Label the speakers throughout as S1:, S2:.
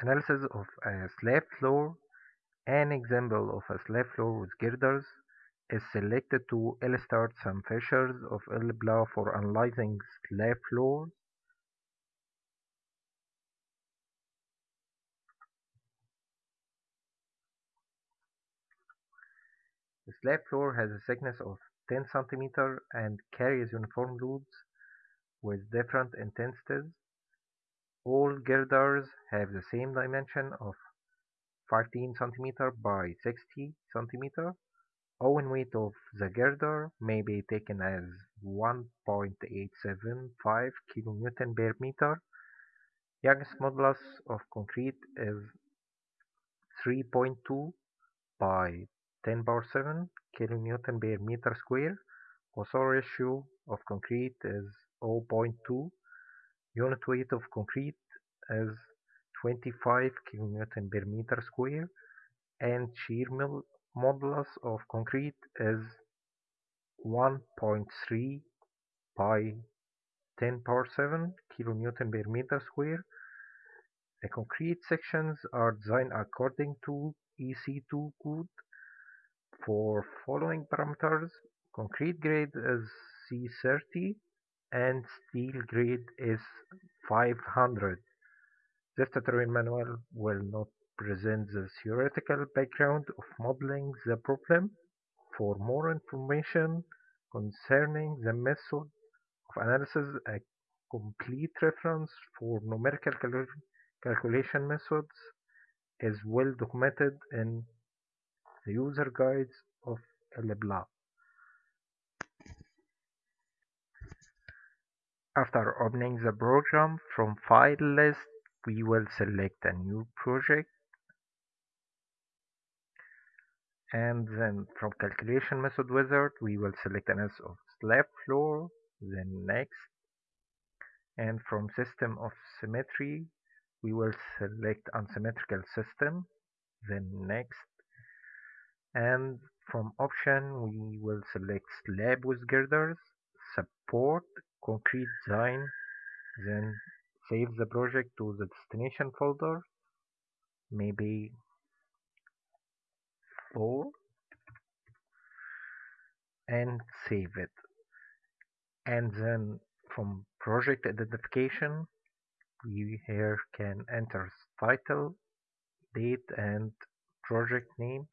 S1: Analysis of a slab floor An example of a slab floor with girders is selected to illustrate some features of ELPLA for analyzing slab floors. The slab floor has a thickness of 10 cm and carries uniform loads with different intensities. All girders have the same dimension of 15 cm by 60 cm. Owen weight of the girder may be taken as 1.875 kN per meter. Young's modulus of concrete is 3.2 by 10 power 7 kN per meter square. Poisson ratio of concrete is 0.2. Unit weight of concrete is 25 kN per meter square and shear modulus of concrete is 1.3 by 10 power 7 kN per meter square. The concrete sections are designed according to EC2 code for following parameters. Concrete grade is C30 and steel grade is 500. This tutorial manual will not present the theoretical background of modeling the problem. For more information concerning the method of analysis, a complete reference for numerical calculation methods is well documented in the user guides of ELPLA. After opening the program from file list, we will select a new project. And then from calculation method wizard we will select an S of slab floor then next. And from system of symmetry we will select unsymmetrical system then next. And from option we will select slab with girders support concrete design then save the project to the destination folder maybe 4 and save it. And then from project identification we here can enter title date and project name.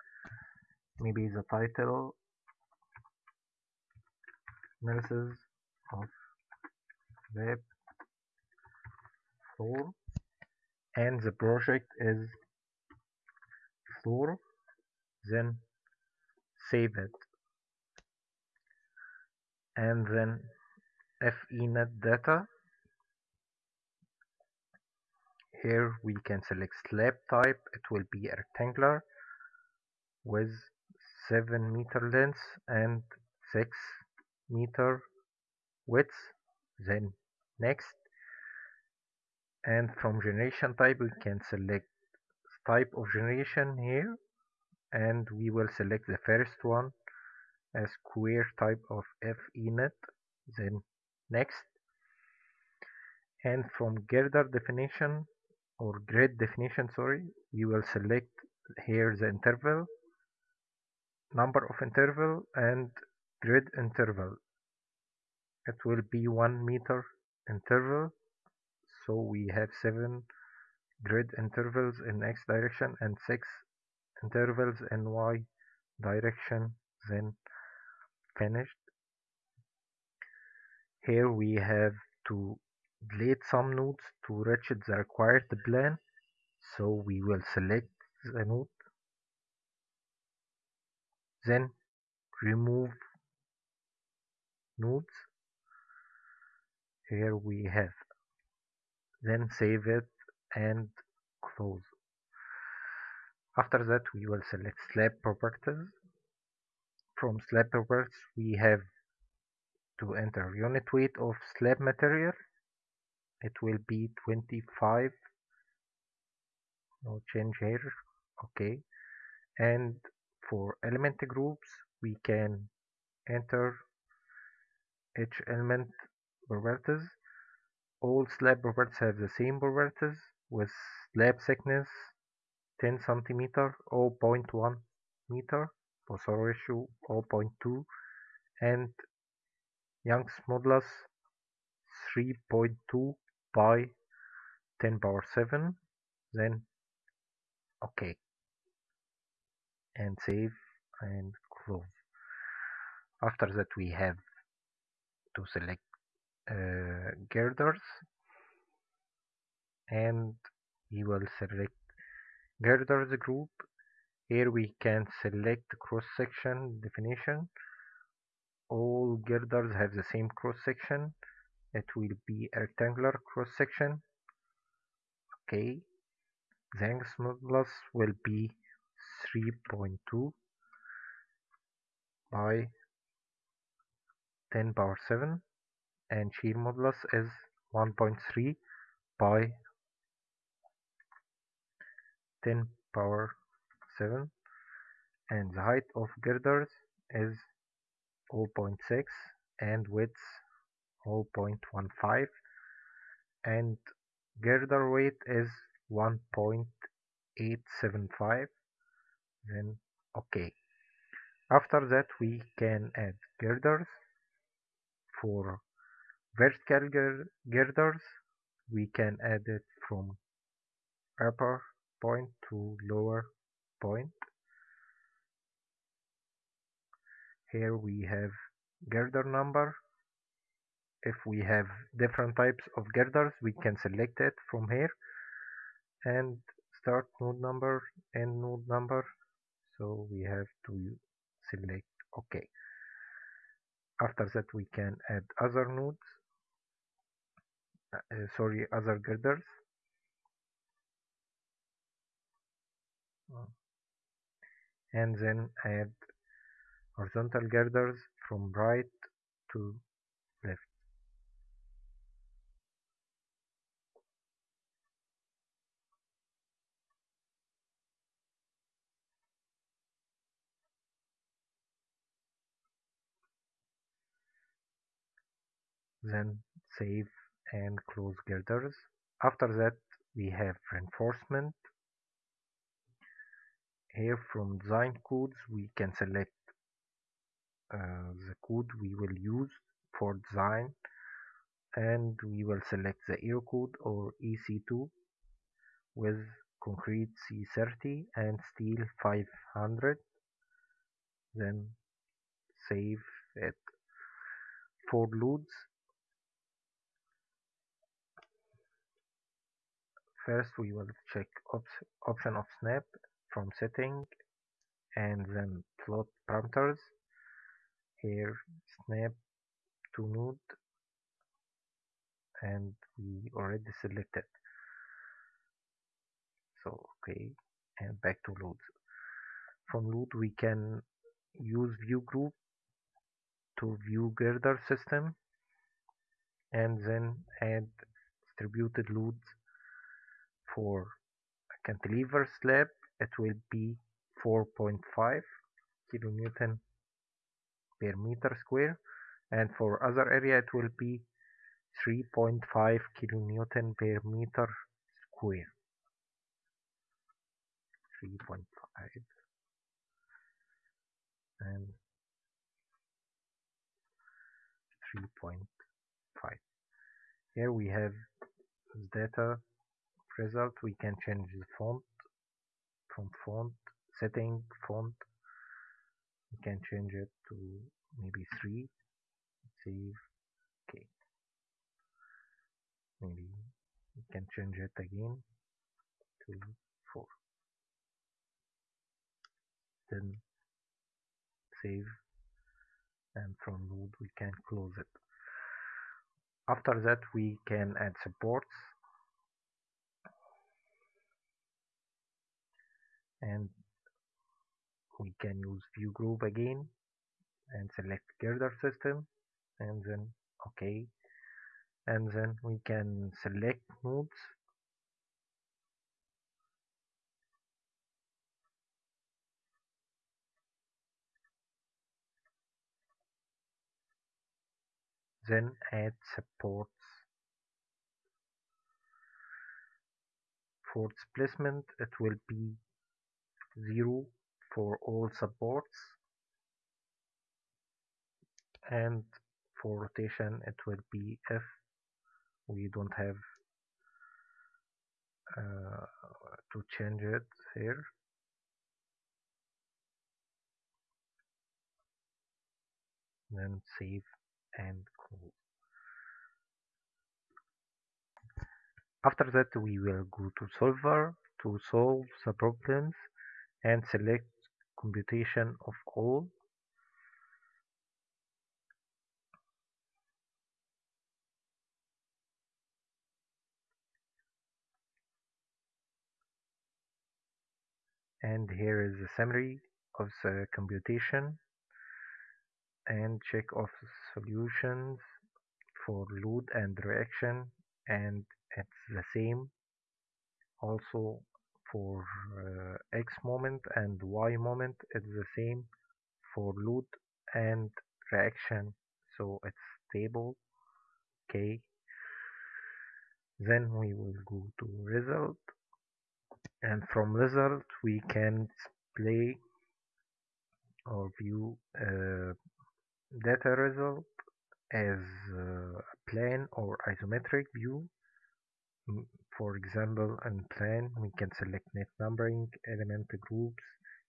S1: Maybe the title analysis of web floor and the project is floor then save it. And then FENet data. Here we can select slab type. It will be rectangular with 7 meter length and 6 meter width. Then next. And from generation type we can select type of generation here. And we will select the first one as square type of FENet then next. And from girder definition or grid definition sorry we will select here the interval number of interval and grid interval. It will be 1 meter interval so we have 7 grid intervals in x direction and 6 intervals in y direction then finished. Here we have to delete some nodes to reach the required plan. So we will select the node. Then remove nodes here we have. Then save it and close. After that we will select slab properties. From slab properties we have to enter unit weight of slab material. It will be 25 no change here. Okay. And for element groups we can enter each element properties all slab properties have the same properties with slab thickness 10 centimeter 0.1 meter Poisson ratio 0.2 and Young's modulus 3.2 by 10 power 7 then okay. And save and close. After that we have to select uh, girders and we will select girders group. Here we can select cross section definition. All girders have the same cross section it will be a rectangular cross section okay. The modulus will be 3.2 by 10 power 7 and shear modulus is 1.3 by 10 power 7 and the height of girders is 0.6 and width 0.15 and girder weight is 1.875 then okay. After that we can add girders for vertical girders we can add it from upper point to lower point. Here we have girder number. If we have different types of girders we can select it from here. And start node number and node number. So we have to select ok after that we can add other nodes uh, sorry other girders? And then add horizontal girders from right to left. Then save and close girders after that we have reinforcement. Here from design codes we can select uh, the code we will use for design and we will select the Euro code or EC2 with concrete C30 and steel 500 then save it. For loads first we will check op option of snap from setting and then float parameters. Here snap to node and we already selected. So okay and back to loads from load we can use view group to view girder system and then add distributed loads for a cantilever slab it will be 4.5 kilonewton per meter square. And for other area it will be 3.5 kilonewton per meter square. 3.5 and 3.5 here we have data result we can change the font from font setting font. We can change it to maybe 3 save okay maybe we can change it again to 4 then save and from load we can close it. After that we can add supports and we can use view group again and select girder system and then ok and then we can select nodes then add supports. For displacement it will be 0 for all supports and for rotation it will be if we don't have uh, to change it here. Then save and close. After that we will go to solver to solve the problems and select computation of all. And here is the summary of the computation and check of solutions for load and reaction and it's the same. Also for uh, x moment and y moment it's the same for load and reaction. So it's stable okay? Then we will go to result. And from result we can display or view uh, data result as uh, plane or isometric view Mm, for example in plan, we can select net numbering element groups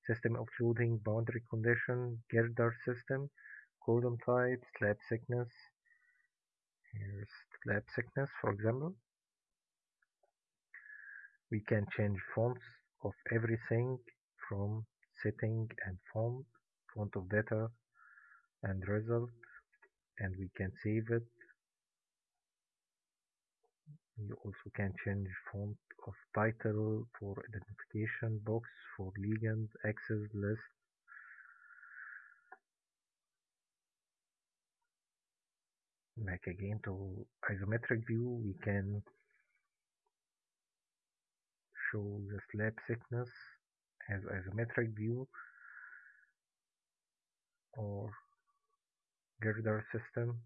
S1: system of loading boundary condition girder system column type slab thickness. Here's slab thickness for example. We can change fonts of everything from setting and font font of data and result and we can save it we also can change font of title for identification box for legend access list. Like again to isometric view. We can show the slab thickness as isometric view or girder system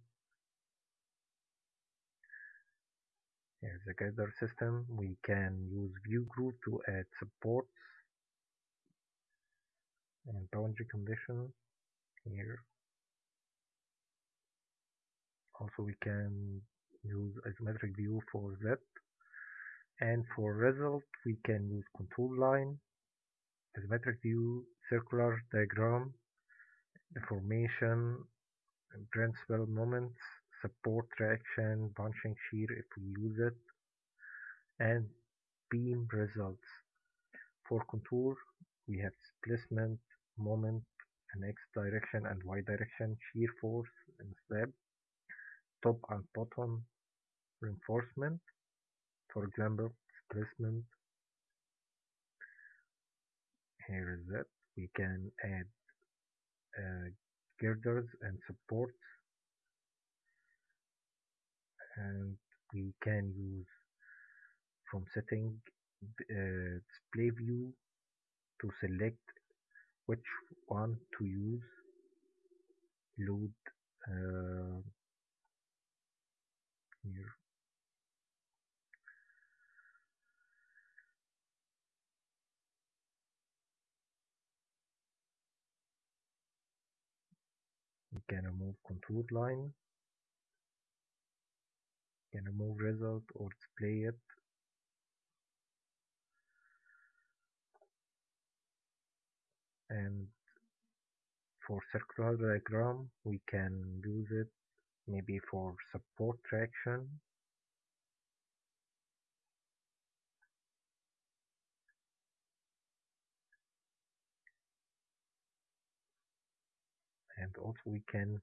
S1: here's the girder system we can use view group to add supports and boundary condition here. Also we can use isometric view for that and for result we can use contour line isometric view circular diagram deformation and principal moments support reaction punching shear if we use it and beam results. For contour we have displacement moment in x direction and y direction shear force and slab top and bottom reinforcement. For example displacement. Here is it. we can add uh, girders and supports and we can use from setting uh, display view to select which one to use. Load uh, here. We can remove contour line can remove result or display it. And for circular diagram we can use it maybe for support traction. And also we can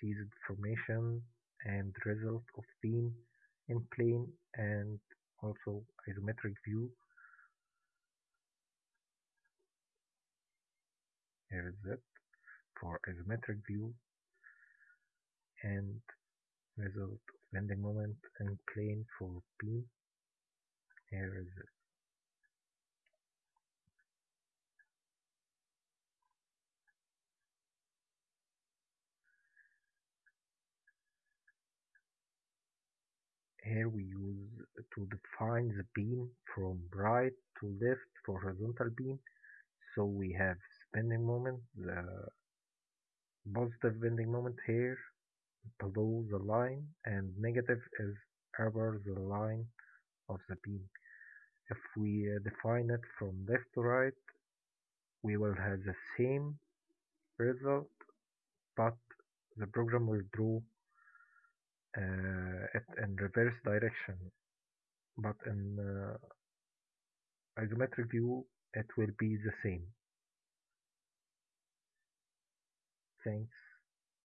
S1: see the deformation and result of beam in plane and also isometric view. Here is it for isometric view and result of bending moment and plane for beam. Here is it here we use to define the beam from right to left for horizontal beam. So we have bending moment the positive bending moment here below the line and negative is above the line of the beam. If we uh, define it from left to right we will have the same result but the program will draw uh, it in reverse direction. But in uh, isometric view it will be the same. Thanks